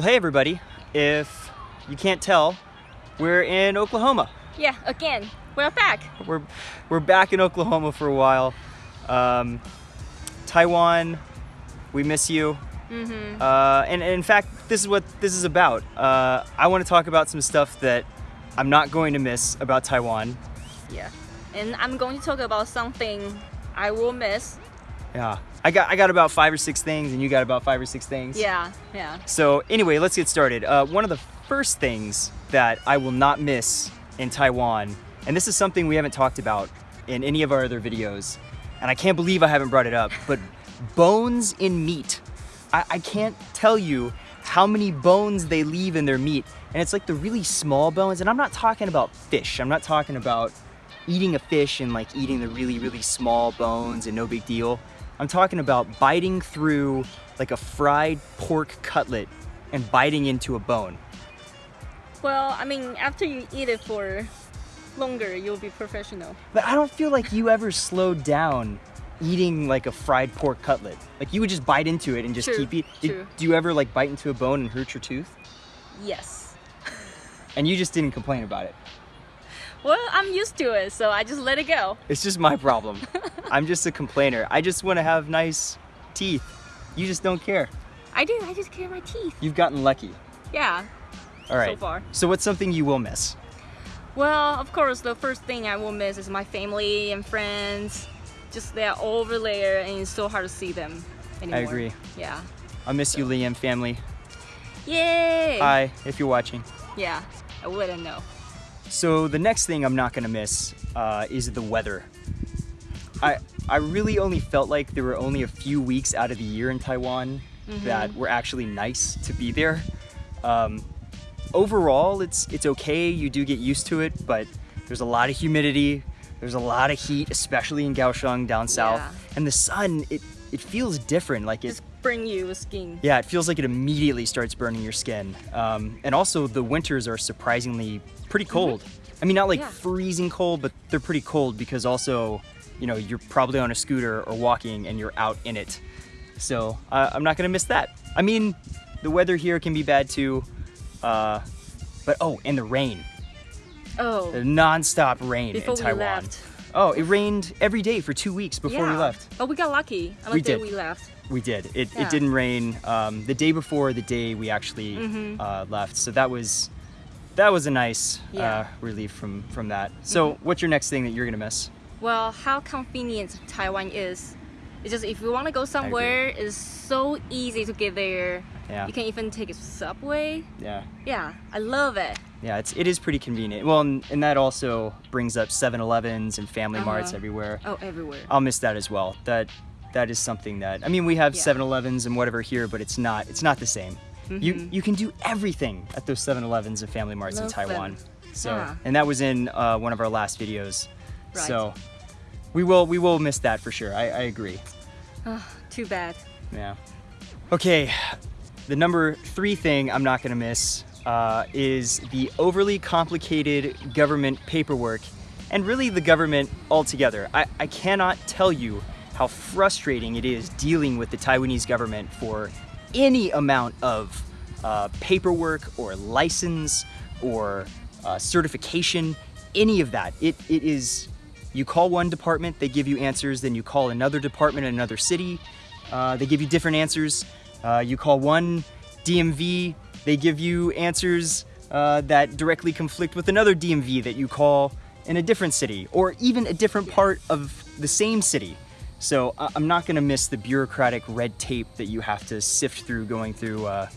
Well, hey everybody. If you can't tell, we're in Oklahoma. Yeah, again, we're back. We're we're back in Oklahoma for a while. Um, Taiwan, we miss you. Mm-hmm. Uh, and, and in fact, this is what this is about. Uh, I want to talk about some stuff that I'm not going to miss about Taiwan. Yeah. And I'm going to talk about something I will miss. Yeah, I got I got about five or six things, and you got about five or six things. Yeah, yeah. So anyway, let's get started. Uh, one of the first things that I will not miss in Taiwan, and this is something we haven't talked about in any of our other videos, and I can't believe I haven't brought it up, but bones in meat. I, I can't tell you how many bones they leave in their meat, and it's like the really small bones, and I'm not talking about fish. I'm not talking about eating a fish and like eating the really, really small bones and no big deal. I'm talking about biting through like a fried pork cutlet and biting into a bone. Well, I mean, after you eat it for longer, you'll be professional. But I don't feel like you ever slowed down eating like a fried pork cutlet. Like you would just bite into it and just True, keep eating. true. Do you ever like bite into a bone and hurt your tooth? Yes. And you just didn't complain about it. Well, I'm used to it, so I just let it go. It's just my problem. I'm just a complainer. I just want to have nice teeth. You just don't care. I do, I just care my teeth. You've gotten lucky. Yeah. All right. So far. So what's something you will miss? Well, of course, the first thing I will miss is my family and friends. Just they're all over there, and it's so hard to see them anymore. I agree. Yeah. I miss you, Liam family. Yay! Hi, if you're watching. Yeah, I wouldn't know. So the next thing I'm not gonna miss uh, is the weather. I I really only felt like there were only a few weeks out of the year in Taiwan that were actually nice to be there. Um, overall, it's it's okay. You do get used to it, but there's a lot of humidity. There's a lot of heat, especially in Kaohsiung down south, Yeah. and the sun it it feels different. Like it bring you a skin. yeah, it feels like it immediately starts burning your skin. Um, and also, the winters are surprisingly pretty cold. I mean, not like Mm-hmm. Yeah. freezing cold, but they're pretty cold because also, you know, you're probably on a scooter or walking and you're out in it. So uh, I'm not gonna miss that. I mean, the weather here can be bad too. Uh, but oh, and the rain, Oh, non-stop rain before in we Taiwan. left. Oh, it rained every day for two weeks before we left. But we got lucky on the We day did. we left. We did. It, Yeah. it didn't rain um, the day before the day we actually Mhm. uh, left. So that was that was a nice uh, relief from from that. So what's your next thing that you're gonna miss? Well, how convenient Taiwan is. It's just if you want to go somewhere, it's so easy to get there. Yeah. You can even take a subway. Yeah. Yeah, I love it. Yeah, it's it is pretty convenient. Well, and, and that also brings up 7-Elevens and Family Marts Uh-huh. everywhere. Oh, everywhere. I'll miss that as well. That that is something that I mean we have Yeah. 7-Elevens and whatever here, but it's not it's not the same. You Mhm. you can do everything at those 7-Elevens and Family Marts in Taiwan. them. So Yeah. and that was in uh, one of our last videos. Right. So we will we will miss that for sure. I, I agree. Ah, too bad. Yeah. Okay, the number three thing I'm not gonna miss uh, is the overly complicated government paperwork and really the government altogether. I, I cannot tell you how frustrating it is dealing with the Taiwanese government for any amount of uh, paperwork or license or uh, certification, any of that. It, it is, you call one department, they give you answers, then you call another department in another city, uh, they give you different answers. Uh, you call one DMV, they give you answers uh, that directly conflict with another DMV that you call in a different city or even a different part of the same city. So I'm not gonna miss the bureaucratic red tape that you have to sift through going through uh,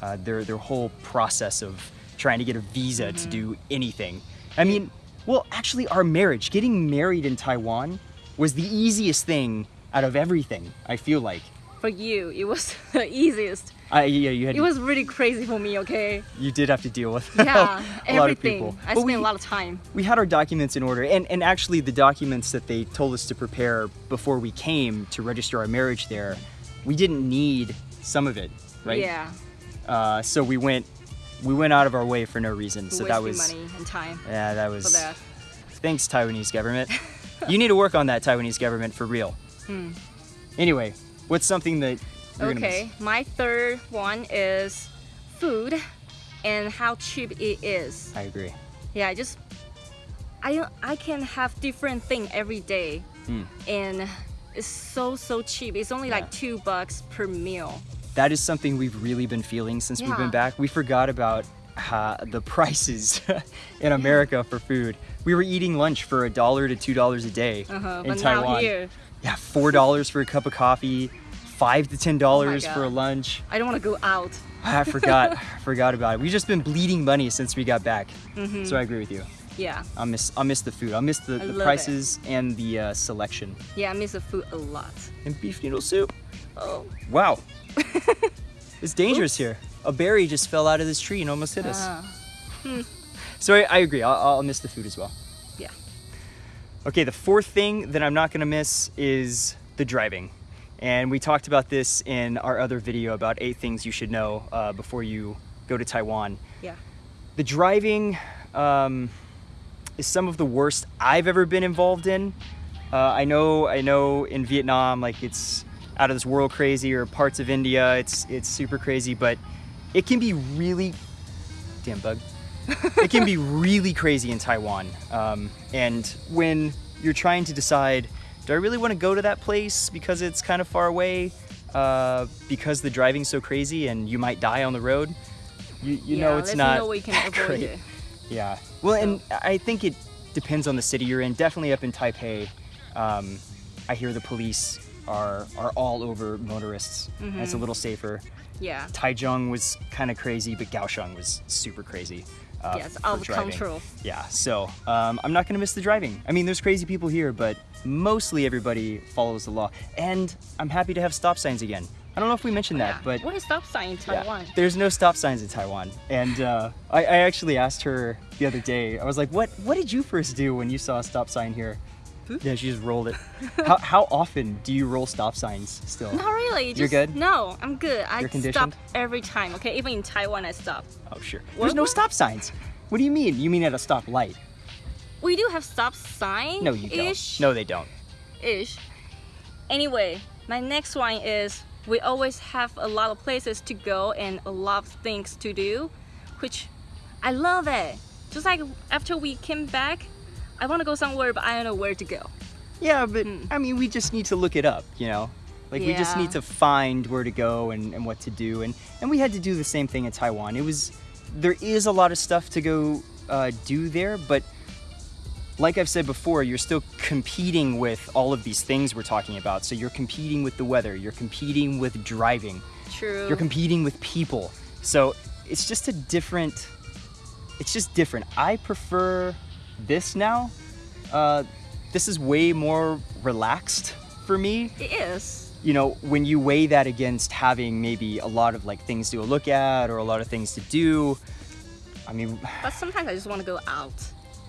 uh, their, their whole process of trying to get a visa to do anything. I mean, well, actually, our marriage, getting married in Taiwan, was the easiest thing out of everything, I feel like. For you, it was the easiest. I, yeah, you had It was really crazy for me, okay? you did have to deal with Yeah, a lot of people. I But spent we, a lot of time. we had our documents in order, and, and actually the documents that they told us to prepare before we came to register our marriage there, we didn't need some of it, right? Yeah. Uh, so we went we went out of our way for no reason. So that was money and time yeah, that was that. thanks Taiwanese government. you need to work on that Taiwanese government for real. Hmm. Anyway, what's something that you're gonna miss? Okay, my third one is food and how cheap it is. I agree. Yeah, I just I I can have different thing every day, Hmm. and it's so so cheap. It's only Yeah. like two bucks per meal. That is something we've really been feeling since we've been back. We forgot about uh, the prices in America for food. We were eating lunch for a dollar to two dollars a day Uh-huh, in but Taiwan. Yeah, four dollars for a cup of coffee, five to ten dollars for a Oh lunch. I don't want to go out. I forgot, I forgot about it. We've just been bleeding money since we got back. So I agree with you. Yeah, I'll miss, I'll miss the food. I'll miss the. I the love it. prices and the uh, selection. yeah, I miss the food a lot. And beef noodle soup. Oh, Wow. it's dangerous here. A berry just fell out of this tree and almost hit us. ah, So I, I agree. I'll, I'll miss the food as well. yeah. Okay, the fourth thing that I'm not gonna miss is the driving. And we talked about this in our other video about eight things you should know uh, before you go to Taiwan. Yeah. The driving um, is some of the worst I've ever been involved in. Uh, I know, I know, in Vietnam, like it's out of this world crazy, or parts of India, it's it's super crazy, but it can be really, damn bug, it can be really crazy in Taiwan. Um, and when you're trying to decide, do I really want to go to that place because it's kind of far away, uh, because the driving's so crazy and you might die on the road? You, you yeah, know it's not no way you can avoid it. Yeah. Well, and I think it depends on the city you're in. Definitely up in Taipei, um, I hear the police are are all over motorists. and It's a little safer. Yeah. Taichung was kind of crazy, but Kaohsiung was super crazy. Uh, Yes, out of driving. control. Yeah. So um, I'm not gonna miss the driving. I mean, there's crazy people here, but mostly everybody follows the law. And I'm happy to have stop signs again. I don't know if we mentioned that, Yeah. but what is stop sign in yeah, Taiwan? There's no stop signs in Taiwan, and uh, I, I actually asked her the other day. I was like, "What What did you first do when you saw a stop sign here?" Yeah, she just rolled it. how, how often do you roll stop signs still? Not really. You're good? No, I'm good. I stop every time. Okay, even in Taiwan, I stop. Oh, sure. What- There's no stop signs. What do you mean? You mean at a stop light? We do have stop sign. No, you don't. No, they don't. Ish. Anyway, my next one is we always have a lot of places to go and a lot of things to do, which I love it. Just like after we came back, I want to go somewhere, but I don't know where to go. Yeah, but I mean, we just need to look it up, you know? Like, we just Hmm. Need to find where to go and, and what to do. And, and we had to do the same thing in Taiwan. It was, there is a lot of stuff to go uh, do there, but like I've said before, you're still competing with all of these things we're talking about. So you're competing with the weather, you're competing with driving, True. you're competing with people. So it's just a different, it's just different. I prefer this now. Uh, this is way more relaxed for me. it is. You know, when you weigh that against having maybe a lot of like things to look at or a lot of things to do. I mean, But sometimes I just want to go out.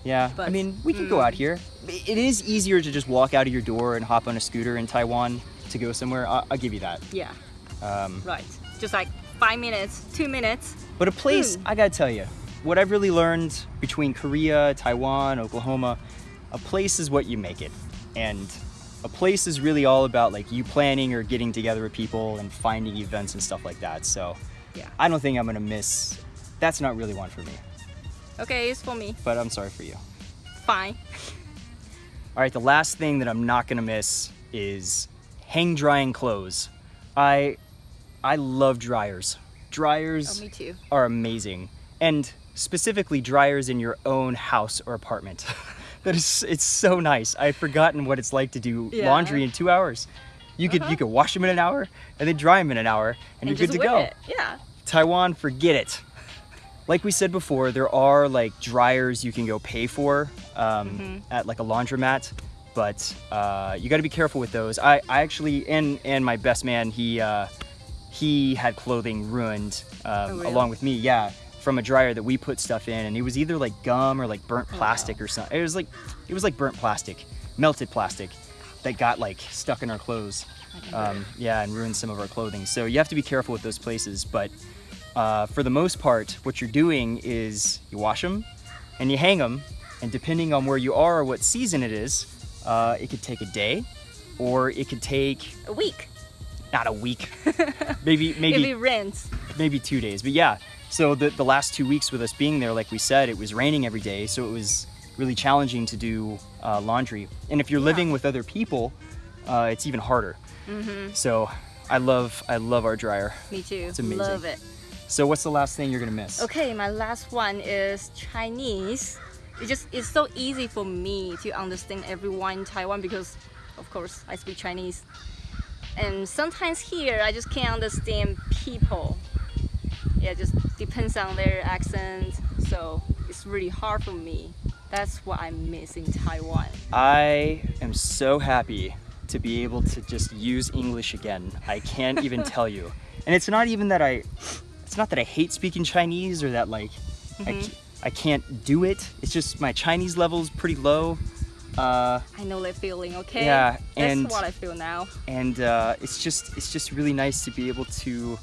yeah. but, I mean, we can go mm. out here. It is easier to just walk out of your door and hop on a scooter in Taiwan to go somewhere. I- I'll give you that. Yeah, Um, right. Just like five minutes, two minutes. But a place, Hmm. I gotta tell you, what I've really learned between Korea, Taiwan, Oklahoma, a place is what you make it. And a place is really all about like you planning or getting together with people and finding events and stuff like that. So Yeah. I don't think I'm gonna miss, that's not really one for me, Okay, it's for me. but I'm sorry for you. Fine. All right, the last thing that I'm not gonna miss is hang drying clothes. I, I love dryers. Dryers Oh, me too. are amazing and specifically dryers in your own house or apartment. That is it's so nice. I've forgotten what it's like to do Yeah. laundry in two hours. You could you could wash them in an hour and then dry them in an hour and, you're good to go. It. Yeah. taiwan forget it. Like we said before there are like dryers you can go pay for um, at like a laundromat but uh, you got to be careful with those. I, I actually and and my best man he uh, he had clothing ruined um, Oh, really? along with me yeah from a dryer that we put stuff in and it was either like gum or like burnt Oh, plastic or something it was like it was like burnt plastic melted plastic that got like stuck in our clothes um, yeah and ruined some of our clothing so you have to be careful with those places but uh, for the most part what you're doing is you wash them and you hang them and depending on where you are or what season it is uh, it could take a day or it could take A week. not a week maybe maybe maybe two days. But yeah, So the, the last two weeks with us being there, like we said, it was raining every day, so it was really challenging to do uh, laundry. And if you're living with other people, uh, it's even harder. Mm-hmm. So I love I love our dryer. Me too. It's amazing. Love it. So what's the last thing you're gonna miss? Okay, my last one is Chinese. It just it's so easy for me to understand everyone in Taiwan because, of course, I speak Chinese. And sometimes here I just can't understand people. Yeah, it just depends on their accent. So it's really hard for me. That's what I miss in Taiwan. I am so happy to be able to just use English again. I can't even tell you. And it's not even that I it's not that I hate speaking Chinese or that like I, Mhm. ca- I can't do it. It's just my Chinese level is pretty low. Uh, I know that feeling, okay? Yeah, That's and- what I feel now. and uh, it's just it's just really nice to be able to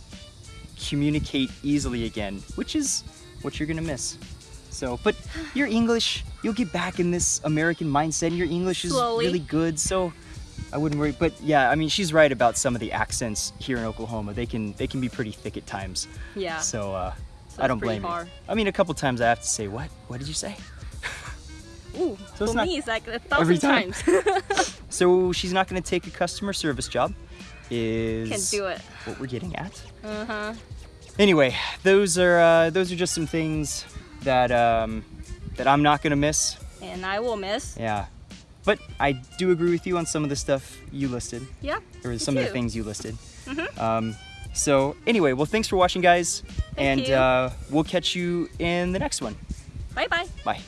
communicate easily again, which is what you're gonna miss. So, but your English, you'll get back in this American mindset. and Your English is Slowly. really good, so I wouldn't worry. But yeah, I mean, she's right about some of the accents here in Oklahoma. They can they can be pretty thick at times. Yeah. So uh, so I don't blame hard. you. I mean, a couple times I have to say, "What? What did you say?" Ooh, So for not- me it's like a thousand time. times. So she's not going to take a customer service job. Is Can do it. what we're getting at. Uh-huh. Anyway, those are uh, those are just some things that um, that I'm not gonna miss. And I will miss. Yeah, but I do agree with you on some of the stuff you listed, Yeah. or me some of the things you listed. Mhm. Um, so anyway, well, thanks for watching, guys, Thank and uh, we'll catch you in the next one. Bye bye. Bye.